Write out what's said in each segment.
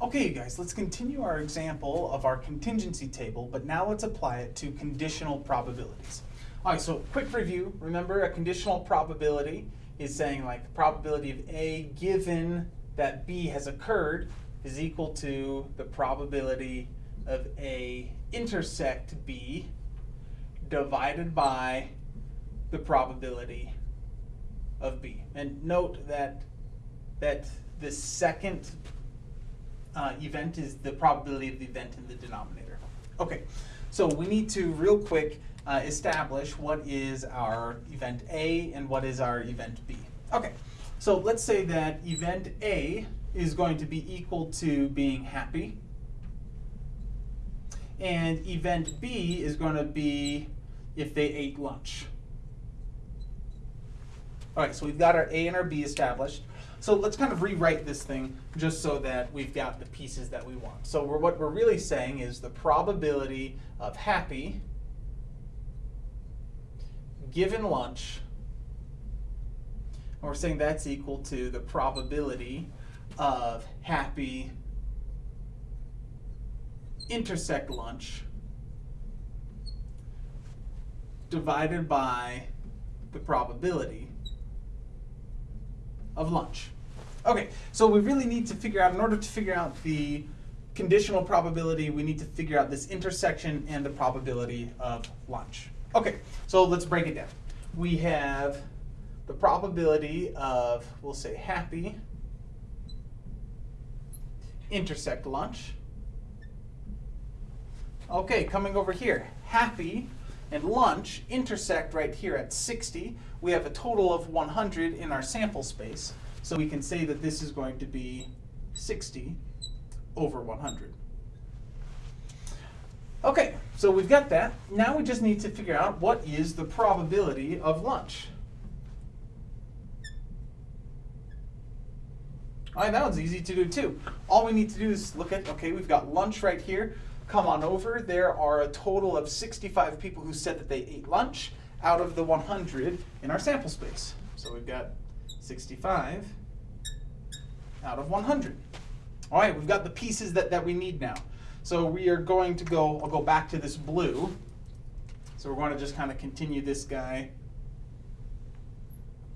Okay, you guys, let's continue our example of our contingency table, but now let's apply it to conditional probabilities. All right, so quick review. Remember, a conditional probability is saying like the probability of A given that B has occurred is equal to the probability of A intersect B divided by the probability of B. And note that that the second uh, event is the probability of the event in the denominator. Okay, so we need to real quick uh, establish what is our event A and what is our event B. Okay, so let's say that event A is going to be equal to being happy. And event B is going to be if they ate lunch. All right, so we've got our A and our B established. So let's kind of rewrite this thing just so that we've got the pieces that we want. So we're, what we're really saying is the probability of happy given lunch, and we're saying that's equal to the probability of happy intersect lunch divided by the probability of lunch. Okay, so we really need to figure out, in order to figure out the conditional probability, we need to figure out this intersection and the probability of lunch. Okay, so let's break it down. We have the probability of, we'll say happy, intersect lunch. Okay, coming over here, happy and lunch intersect right here at 60. We have a total of 100 in our sample space. So we can say that this is going to be 60 over 100. Okay, so we've got that. Now we just need to figure out what is the probability of lunch. All right, that one's easy to do too. All we need to do is look at, okay, we've got lunch right here. Come on over. There are a total of 65 people who said that they ate lunch out of the 100 in our sample space. So we've got 65 out of 100. All right, we've got the pieces that, that we need now. So we are going to go, I'll go back to this blue. So we're going to just kind of continue this guy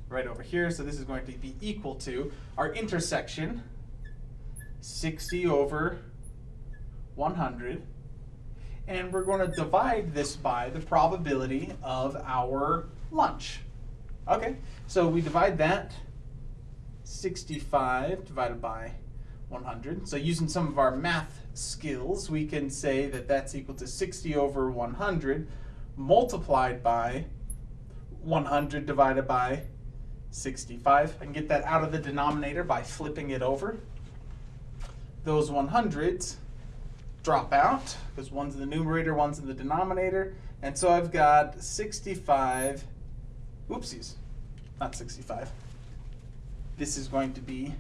right over here. So this is going to be equal to our intersection, 60 over 100. And we're going to divide this by the probability of our lunch. Okay, so we divide that 65 divided by 100. So using some of our math skills, we can say that that's equal to 60 over 100 multiplied by 100 divided by 65. I can get that out of the denominator by flipping it over. Those 100s drop out because one's in the numerator, one's in the denominator. And so I've got 65, oopsies, not 65. This is going to be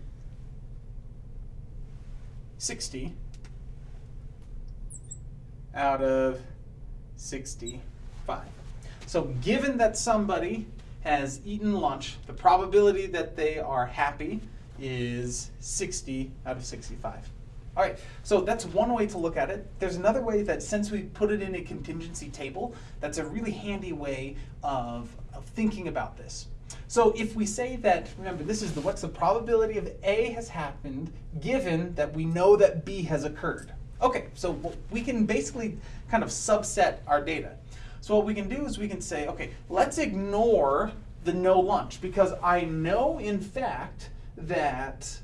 60 out of 65. So given that somebody has eaten lunch, the probability that they are happy is 60 out of 65. All right, so that's one way to look at it. There's another way that since we put it in a contingency table, that's a really handy way of, of thinking about this. So if we say that, remember, this is the what's the probability of A has happened given that we know that B has occurred. Okay, so we can basically kind of subset our data. So what we can do is we can say, okay, let's ignore the no lunch because I know in fact that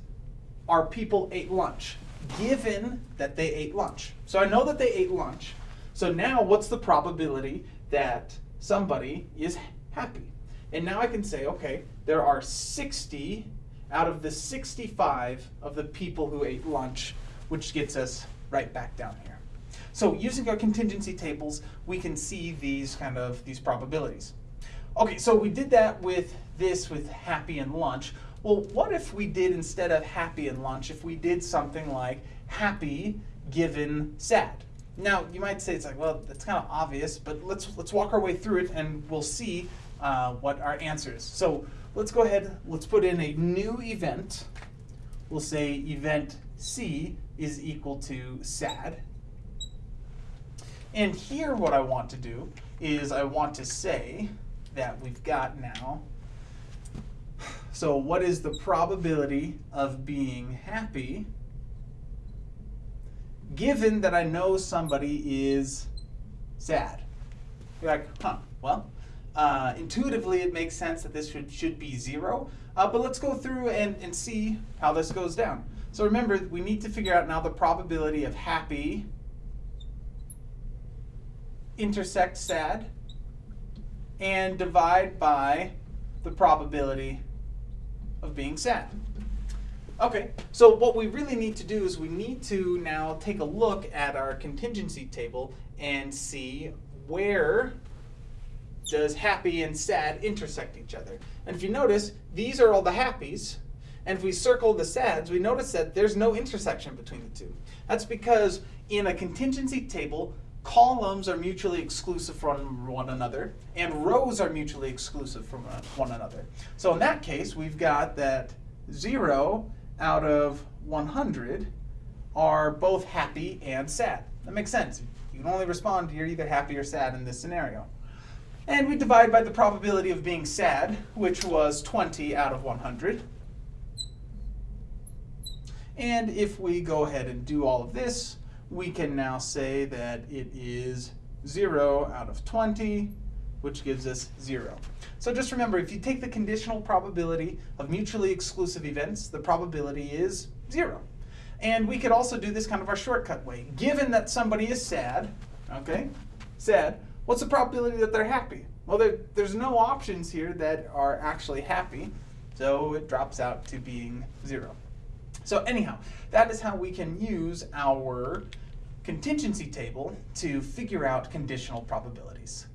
our people ate lunch given that they ate lunch. So I know that they ate lunch. So now what's the probability that somebody is happy? And now I can say, okay, there are 60 out of the 65 of the people who ate lunch, which gets us right back down here. So using our contingency tables, we can see these kind of these probabilities. Okay, so we did that with this with happy and lunch. Well, what if we did instead of happy and lunch, if we did something like happy given sad? Now, you might say it's like, well, that's kind of obvious, but let's let's walk our way through it and we'll see uh, what our answer is. So let's go ahead, let's put in a new event. We'll say event C is equal to sad. And here what I want to do is I want to say that we've got now, so what is the probability of being happy given that I know somebody is sad? You're like, huh, well, uh, intuitively it makes sense that this should, should be zero, uh, but let's go through and, and see how this goes down. So remember, we need to figure out now the probability of happy intersect sad and divide by the probability of being sad. Okay, so what we really need to do is we need to now take a look at our contingency table and see where does happy and sad intersect each other. And if you notice, these are all the happies, and if we circle the sads, we notice that there's no intersection between the two. That's because in a contingency table, columns are mutually exclusive from one another, and rows are mutually exclusive from one another. So in that case, we've got that 0 out of 100 are both happy and sad. That makes sense. You can only respond you're either happy or sad in this scenario. And we divide by the probability of being sad, which was 20 out of 100. And if we go ahead and do all of this, we can now say that it is 0 out of 20, which gives us 0. So just remember, if you take the conditional probability of mutually exclusive events, the probability is 0. And we could also do this kind of our shortcut way. Given that somebody is sad, okay, sad, what's the probability that they're happy? Well, there, there's no options here that are actually happy, so it drops out to being 0. So anyhow, that is how we can use our contingency table to figure out conditional probabilities.